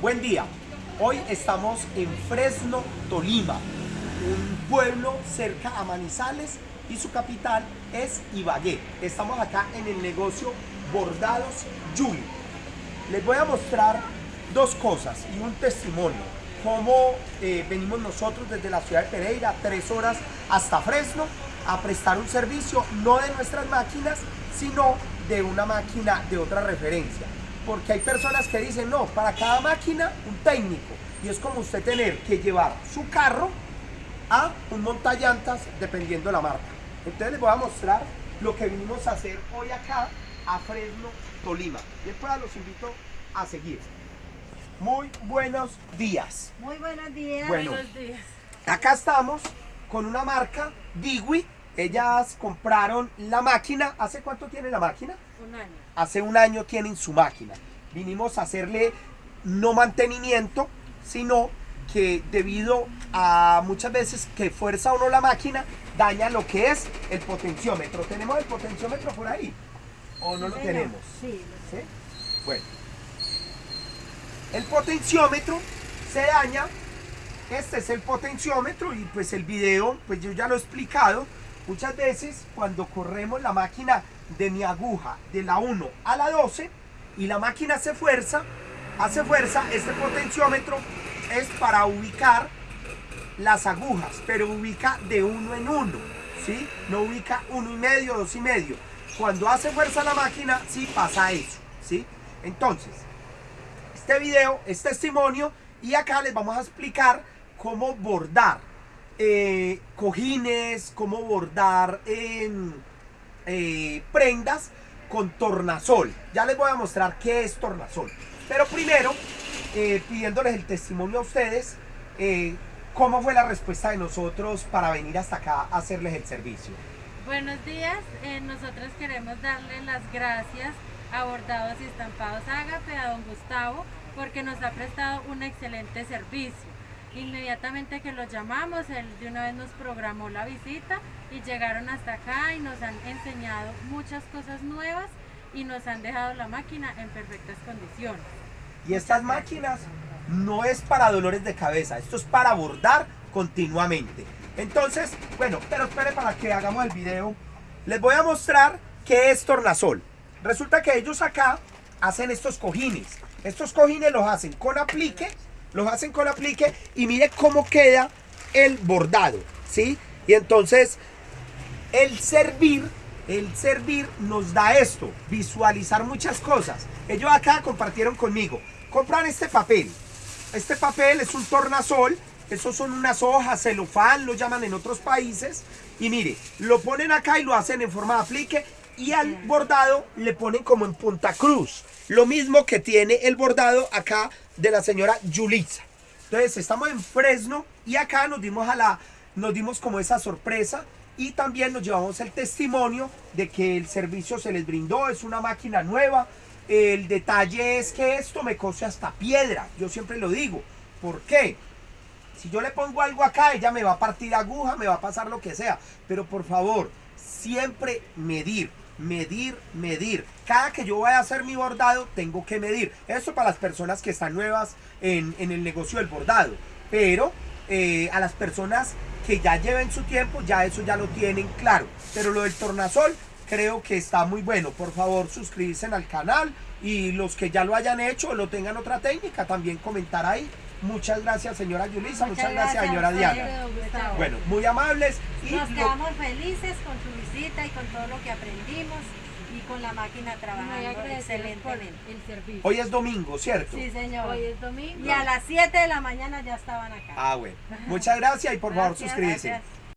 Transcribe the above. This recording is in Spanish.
Buen día. Hoy estamos en Fresno, Tolima, un pueblo cerca a Manizales y su capital es Ibagué. Estamos acá en el negocio Bordados Yuli. Les voy a mostrar dos cosas y un testimonio. Cómo eh, venimos nosotros desde la ciudad de Pereira, tres horas hasta Fresno, a prestar un servicio no de nuestras máquinas, sino de una máquina de otra referencia. Porque hay personas que dicen, no, para cada máquina un técnico. Y es como usted tener que llevar su carro a un montallantas dependiendo la marca. Entonces les voy a mostrar lo que vinimos a hacer hoy acá a Fresno, Tolima. Y después los invito a seguir. Muy buenos días. Muy buenos días. Bueno. Buenos días. Acá estamos con una marca, Digui. Ellas compraron la máquina. ¿Hace cuánto tiene la máquina? Un año. Hace un año tienen su máquina. Vinimos a hacerle no mantenimiento, sino que debido a muchas veces que fuerza o no la máquina, daña lo que es el potenciómetro. ¿Tenemos el potenciómetro por ahí? ¿O no lo tenemos? Sí. ¿Sí? Bueno. El potenciómetro se daña. Este es el potenciómetro y pues el video, pues yo ya lo he explicado. Muchas veces cuando corremos la máquina de mi aguja de la 1 a la 12 y la máquina hace fuerza, hace fuerza, este potenciómetro es para ubicar las agujas, pero ubica de uno en uno, ¿sí? No ubica uno y medio, dos y medio. Cuando hace fuerza la máquina, sí pasa eso, ¿sí? Entonces, este video es testimonio y acá les vamos a explicar cómo bordar eh, cojines, cómo bordar em, eh, prendas con tornasol. Ya les voy a mostrar qué es tornasol. Pero primero, eh, pidiéndoles el testimonio a ustedes, cómo fue la respuesta de nosotros para venir hasta acá a hacerles el servicio. Buenos días. Nosotros queremos darle las gracias a Bordados y Estampados Ágape, a don Gustavo, porque nos ha prestado un excelente servicio. Inmediatamente que los llamamos, él de una vez nos programó la visita y llegaron hasta acá y nos han enseñado muchas cosas nuevas y nos han dejado la máquina en perfectas condiciones. Y estas máquinas no es para dolores de cabeza, esto es para bordar continuamente. Entonces, bueno, pero espere para que hagamos el video. Les voy a mostrar qué es tornasol. Resulta que ellos acá hacen estos cojines. Estos cojines los hacen con aplique, los hacen con aplique y mire cómo queda el bordado, ¿sí? Y entonces el servir, el servir nos da esto, visualizar muchas cosas. Ellos acá compartieron conmigo. Compran este papel. Este papel es un tornasol. Esos son unas hojas, celofán, lo llaman en otros países. Y mire, lo ponen acá y lo hacen en forma de aplique. Y al bordado le ponen como en punta cruz. Lo mismo que tiene el bordado acá de la señora Yulitza. Entonces estamos en Fresno y acá nos dimos a la, nos dimos como esa sorpresa y también nos llevamos el testimonio de que el servicio se les brindó, es una máquina nueva. El detalle es que esto me cose hasta piedra, yo siempre lo digo. ¿Por qué? Si yo le pongo algo acá, ella me va a partir aguja, me va a pasar lo que sea. Pero por favor, siempre medir, medir, medir. Cada que yo vaya a hacer mi bordado, tengo que medir. Eso para las personas que están nuevas en, en el negocio del bordado. Pero eh, a las personas que ya lleven su tiempo, ya eso ya lo tienen claro. Pero lo del tornasol creo que está muy bueno. Por favor, suscribirse al canal y los que ya lo hayan hecho o lo tengan otra técnica, también comentar ahí. Muchas gracias, señora Yulisa. Muchas, gracias, señora Diana. Bueno, muy amables. Y Nos lo- quedamos felices con su visita y con todo lo que aprendimos y con la máquina trabajando excelentemente. el servicio. hoy es domingo, ¿cierto? Sí, señor. Hoy es domingo. Y a las 7 de la mañana ya estaban acá. Ah, bueno. Muchas gracias y por favor Gracias, suscríbase. gracias.